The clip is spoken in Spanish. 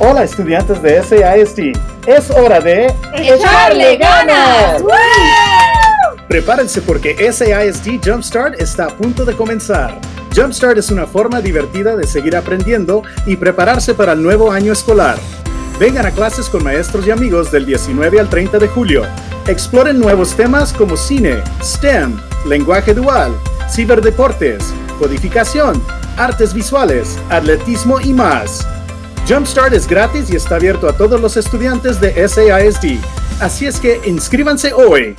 Hola estudiantes de SASD, es hora de echarle ganas. Prepárense porque SASD Jumpstart está a punto de comenzar. Jumpstart es una forma divertida de seguir aprendiendo y prepararse para el nuevo año escolar. Vengan a clases con maestros y amigos del 19 al 30 de julio. Exploren nuevos temas como cine, STEM, lenguaje dual, ciberdeportes, codificación, artes visuales, atletismo y más. Jumpstart es gratis y está abierto a todos los estudiantes de SASD, así es que inscríbanse hoy.